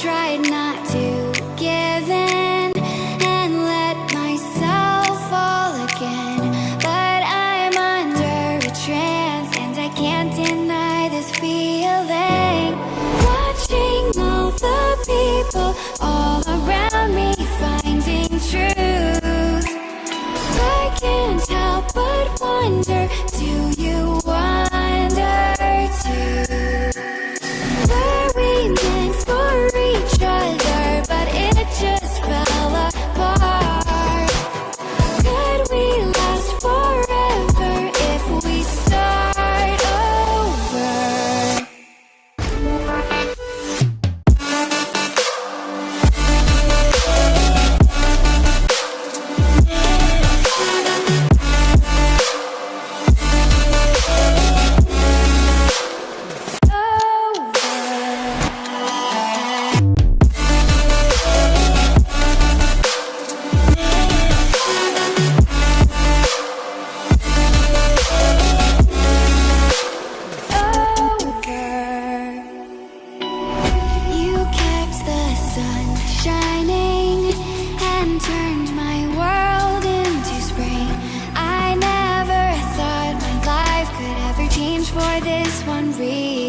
tried not to give in and let myself fall again. But I'm under a trance and I can't deny this feeling. Watching all the people all around me finding truth. I can't help but wonder. turned my world into spring. I never thought my life could ever change for this one reason.